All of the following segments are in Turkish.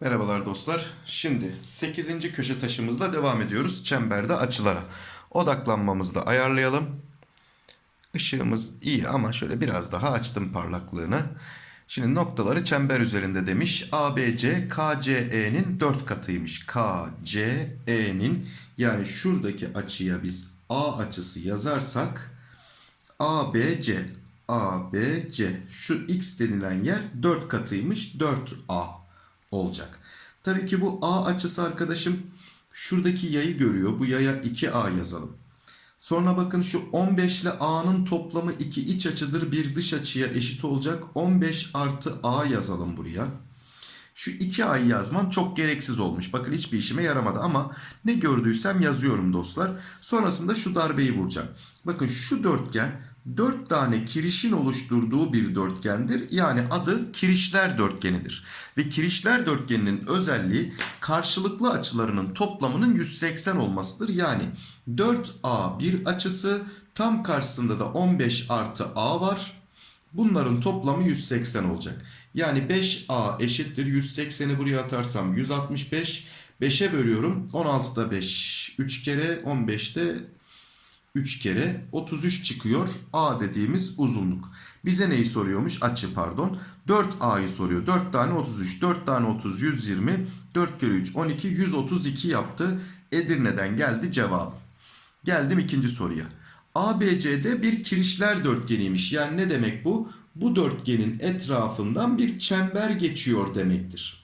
Merhabalar dostlar. Şimdi 8. köşe taşımızla devam ediyoruz. Çemberde açılara. Odaklanmamızı da ayarlayalım. Işığımız iyi ama şöyle biraz daha açtım parlaklığını. Şimdi noktaları çember üzerinde demiş. ABC KCE'nin 4 katıymış. KCE'nin yani şuradaki açıya biz A açısı yazarsak ABC ABC şu X denilen yer 4 katıymış 4A olacak. Tabii ki bu A açısı arkadaşım şuradaki yayı görüyor. Bu yaya 2A yazalım. Sonra bakın şu 15 ile A'nın toplamı 2 iç açıdır bir dış açıya eşit olacak. 15 artı A yazalım buraya. Şu 2A'yı yazmam çok gereksiz olmuş. Bakın hiçbir işime yaramadı ama ne gördüysem yazıyorum dostlar. Sonrasında şu darbeyi vuracağım. Bakın şu dörtgen 4 tane kirişin oluşturduğu bir dörtgendir. Yani adı kirişler dörtgenidir. Ve kirişler dörtgeninin özelliği karşılıklı açılarının toplamının 180 olmasıdır. Yani 4A bir açısı tam karşısında da 15 artı A var. Bunların toplamı 180 olacak. Yani 5A eşittir 180'i buraya atarsam 165. 5'e bölüyorum. 16'da 5 3 kere 15'te 3 kere 33 çıkıyor. A dediğimiz uzunluk. Bize neyi soruyormuş? Açı pardon. 4A'yı soruyor. 4 tane 33. 4 tane 30 120. 4 kere 3 12 132 yaptı. Edirne'den geldi cevabı. Geldim ikinci soruya. ABC'de bir kirişler dörtgeniymiş. Yani ne demek bu? Bu dörtgenin etrafından bir çember geçiyor demektir.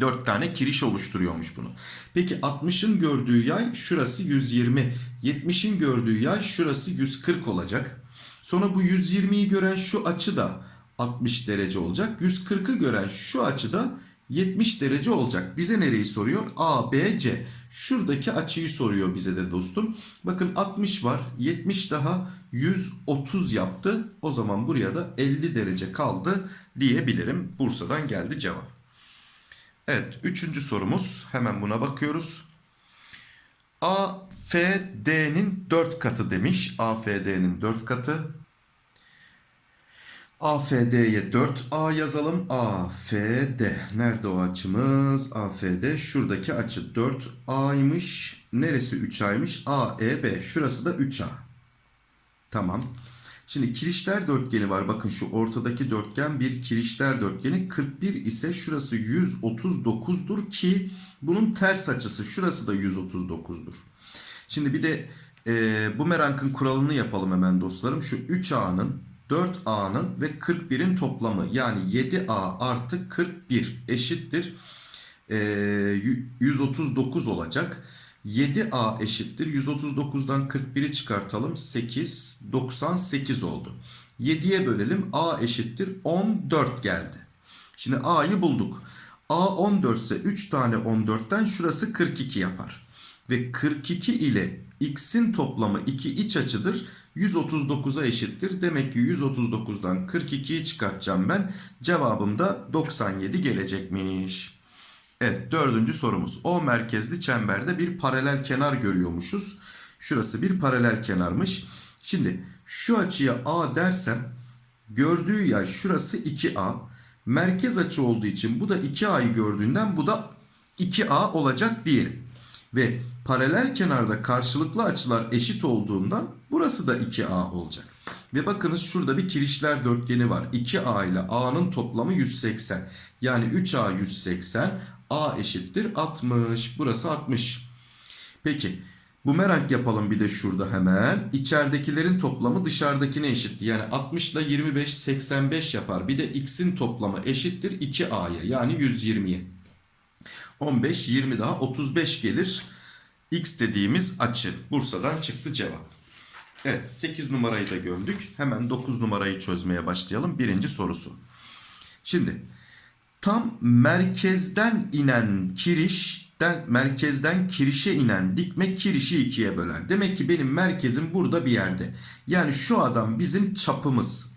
4 tane kiriş oluşturuyormuş bunu. Peki 60'ın gördüğü yay şurası 120. 70'in gördüğü yay şurası 140 olacak. Sonra bu 120'yi gören şu açı da 60 derece olacak. 140'ı gören şu açı da 70 derece olacak. Bize nereyi soruyor? A, B, C. Şuradaki açıyı soruyor bize de dostum. Bakın 60 var. 70 daha 130 yaptı. O zaman buraya da 50 derece kaldı diyebilirim. Bursa'dan geldi cevap. Evet, üçüncü sorumuz. Hemen buna bakıyoruz. AFD'nin 4 katı demiş. AFD'nin 4 katı. AFD'ye 4A yazalım. AFD. Nerede o açımız? AFD. Şuradaki açı 4A'ymış. Neresi 3A'ymış? AEB. Şurası da 3A. Tamam. Şimdi kirişler dörtgeni var. Bakın şu ortadaki dörtgen bir kirişler dörtgeni. 41 ise şurası 139'dur ki bunun ters açısı şurası da 139'dur. Şimdi bir de e, bumerangın kuralını yapalım hemen dostlarım. Şu 3A'nın 4A'nın ve 41'in toplamı yani 7A artı 41 eşittir. E, 139 olacak. 7A eşittir. 139'dan 41'i çıkartalım. 8, 98 oldu. 7'ye bölelim. A eşittir. 14 geldi. Şimdi A'yı bulduk. A 14 ise 3 tane 14'ten şurası 42 yapar. Ve 42 ile x'in toplamı 2 iç açıdır. 139'a eşittir. Demek ki 139'dan 42'yi çıkartacağım ben. Cevabım da 97 gelecekmiş. Evet dördüncü sorumuz. O merkezli çemberde bir paralel kenar görüyormuşuz. Şurası bir paralel kenarmış. Şimdi şu açıya A dersem gördüğü yay şurası 2A. Merkez açı olduğu için bu da 2A'yı gördüğünden bu da 2A olacak diyelim. Ve paralel kenarda karşılıklı açılar eşit olduğundan burası da 2A olacak. Ve bakınız şurada bir kirişler dörtgeni var. 2A ile A'nın toplamı 180. Yani 3A 180. A eşittir 60. Burası 60. Peki bumerang yapalım bir de şurada hemen. İçeridekilerin toplamı dışarıdakine eşit. Yani 60 ile 25 85 yapar. Bir de x'in toplamı eşittir 2a'ya yani 120'ye. 15 20 daha 35 gelir. X dediğimiz açı. Bursa'dan çıktı cevap. Evet 8 numarayı da gördük. Hemen 9 numarayı çözmeye başlayalım. Birinci sorusu. Şimdi tam merkezden inen kirişten merkezden kirişe inen dikme kirişi ikiye böler. Demek ki benim merkezim burada bir yerde. Yani şu adam bizim çapımız.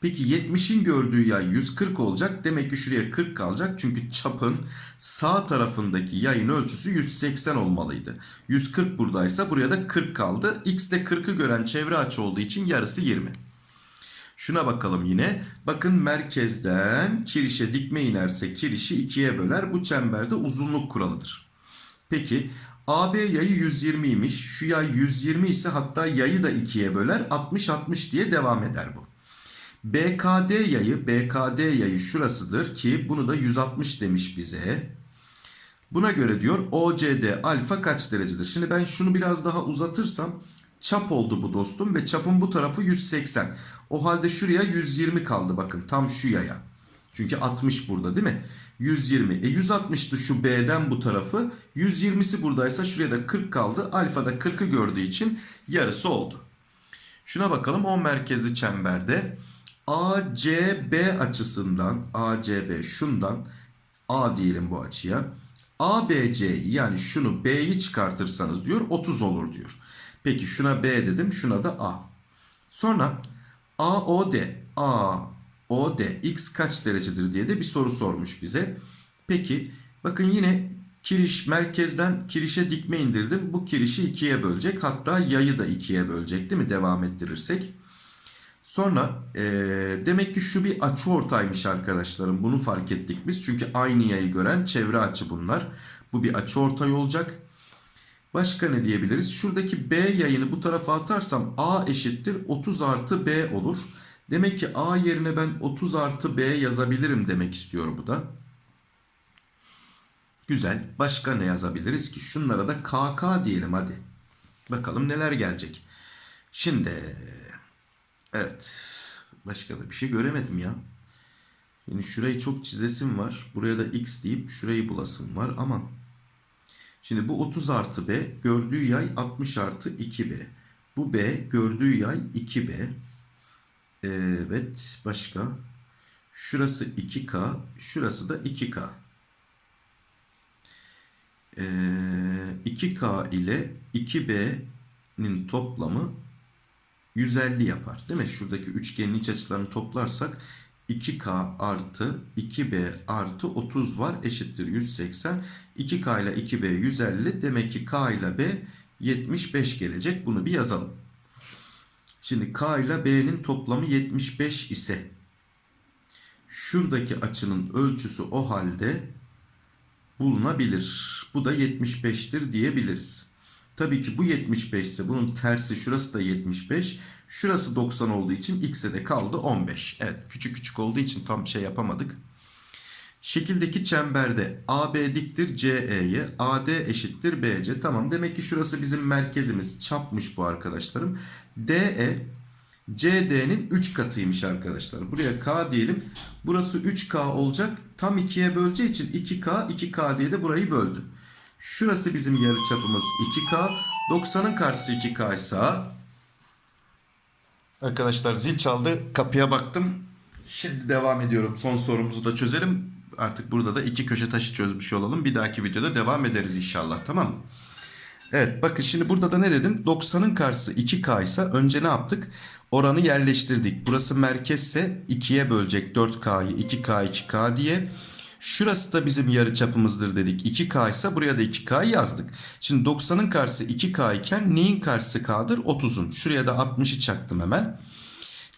Peki 70'in gördüğü yay 140 olacak. Demek ki şuraya 40 kalacak. Çünkü çapın sağ tarafındaki yayın ölçüsü 180 olmalıydı. 140 buradaysa buraya da 40 kaldı. X de 40'ı gören çevre açı olduğu için yarısı 20. Şuna bakalım yine. Bakın merkezden kirişe dikme inerse kirişi ikiye böler. Bu çemberde uzunluk kuralıdır. Peki AB yayı 120'ymiş. Şu yay 120 ise hatta yayı da ikiye böler. 60-60 diye devam eder bu. BKD yayı, BKD yayı şurasıdır ki bunu da 160 demiş bize. Buna göre diyor OCD alfa kaç derecedir? Şimdi ben şunu biraz daha uzatırsam çap oldu bu dostum ve çapın bu tarafı 180. O halde şuraya 120 kaldı bakın tam şu yaya. Çünkü 60 burada değil mi? 120. E 160'tı şu B'den bu tarafı. 120'si buradaysa şuraya da 40 kaldı. Alfa da 40'ı gördüğü için yarısı oldu. Şuna bakalım o merkezi çemberde ACB açısından ACB şundan A diyelim bu açıya. ABC yani şunu B'yi çıkartırsanız diyor 30 olur diyor. Peki şuna B dedim şuna da A. Sonra AOD AOD x kaç derecedir diye de bir soru sormuş bize. Peki bakın yine kiriş merkezden kirişe dikme indirdim. Bu kirişi ikiye bölecek. Hatta yayı da ikiye bölecek değil mi? Devam ettirirsek. Sonra e, demek ki şu bir açı ortaymış arkadaşlarım. Bunu fark ettik biz. Çünkü aynı yayı gören çevre açı bunlar. Bu bir açı ortay olacak. Başka ne diyebiliriz? Şuradaki B yayını bu tarafa atarsam A eşittir 30 artı B olur. Demek ki A yerine ben 30 artı B yazabilirim demek istiyor bu da. Güzel. Başka ne yazabiliriz ki? Şunlara da KK diyelim hadi. Bakalım neler gelecek. Şimdi evet. Başka da bir şey göremedim ya. Yani şurayı çok çizesim var. Buraya da x deyip şurayı bulasım var ama Şimdi bu 30 artı B gördüğü yay 60 artı 2B. Bu B gördüğü yay 2B. Evet başka. Şurası 2K. Şurası da 2K. Ee, 2K ile 2B'nin toplamı 150 yapar. Değil mi? Şuradaki üçgenin iç açılarını toplarsak 2K artı 2B artı 30 var eşittir 180. 2K ile 2B 150 demek ki K ile B 75 gelecek. Bunu bir yazalım. Şimdi K ile B'nin toplamı 75 ise şuradaki açının ölçüsü o halde bulunabilir. Bu da 75'tir diyebiliriz. Tabii ki bu 75 ise bunun tersi şurası da 75. Şurası 90 olduğu için x'e de kaldı 15. Evet küçük küçük olduğu için tam şey yapamadık. Şekildeki çemberde AB diktir CE'ye, AD eşittir BC. Tamam demek ki şurası bizim merkezimiz. Çapmış bu arkadaşlarım. DE CD'nin 3 katıymış arkadaşlar. Buraya K diyelim. Burası 3K olacak. Tam 2'ye böleceği için 2K 2K diye de burayı böldü. Şurası bizim yarıçapımız 2K. 90'ın karşısı 2K ise Arkadaşlar zil çaldı. Kapıya baktım. Şimdi devam ediyorum. Son sorumuzu da çözelim. Artık burada da iki köşe taşı çözmüş olalım. Bir dahaki videoda devam ederiz inşallah. Tamam? Evet bakın şimdi burada da ne dedim? 90'ın karşısı 2K ise önce ne yaptık? Oranı yerleştirdik. Burası merkezse 2'ye bölecek 4K'yı 2K 2K diye. Şurası da bizim yarı çapımızdır dedik. 2K ise buraya da 2K yazdık. Şimdi 90'ın karşısı 2K iken neyin karşısı K'dır? 30'un. Şuraya da 60'ı çaktım hemen.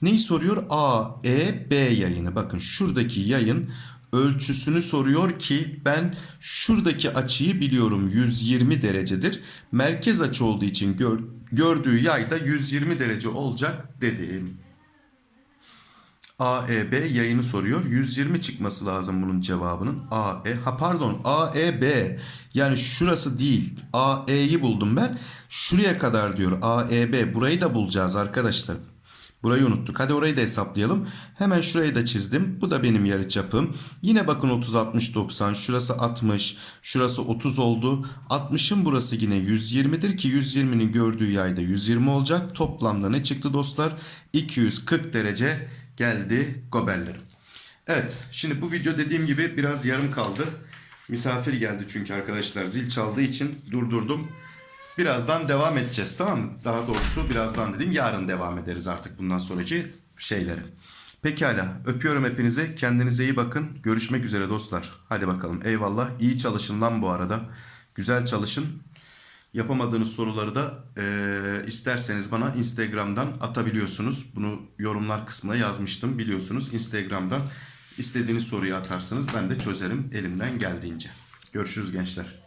Neyi soruyor? A, E, B yayını. Bakın şuradaki yayın ölçüsünü soruyor ki ben şuradaki açıyı biliyorum 120 derecedir. Merkez açı olduğu için gör, gördüğü yay da 120 derece olacak dedim. AEB yayını soruyor. 120 çıkması lazım bunun cevabının. AE ha pardon AEB yani şurası değil. AE'yi buldum ben. Şuraya kadar diyor AEB. Burayı da bulacağız arkadaşlar. Burayı unuttuk. Hadi orayı da hesaplayalım. Hemen şurayı da çizdim. Bu da benim yarıçapım. Yine bakın 30 60 90. Şurası 60. Şurası 30 oldu. 60'ın burası yine 120'dir ki 120'nin gördüğü yayda 120 olacak. Toplamda ne çıktı dostlar? 240 derece geldi goberlerim. Evet şimdi bu video dediğim gibi biraz yarım kaldı. Misafir geldi çünkü arkadaşlar zil çaldığı için durdurdum. Birazdan devam edeceğiz tamam mı? Daha doğrusu birazdan dedim yarın devam ederiz artık bundan sonraki şeyleri. Pekala. Öpüyorum hepinizi. Kendinize iyi bakın. Görüşmek üzere dostlar. Hadi bakalım. Eyvallah. İyi çalışın lan bu arada. Güzel çalışın. Yapamadığınız soruları da eee, isterseniz bana Instagram'dan atabiliyorsunuz. Bunu yorumlar kısmına yazmıştım biliyorsunuz. Instagram'dan istediğiniz soruyu atarsınız. Ben de çözerim elimden geldiğince. Görüşürüz gençler.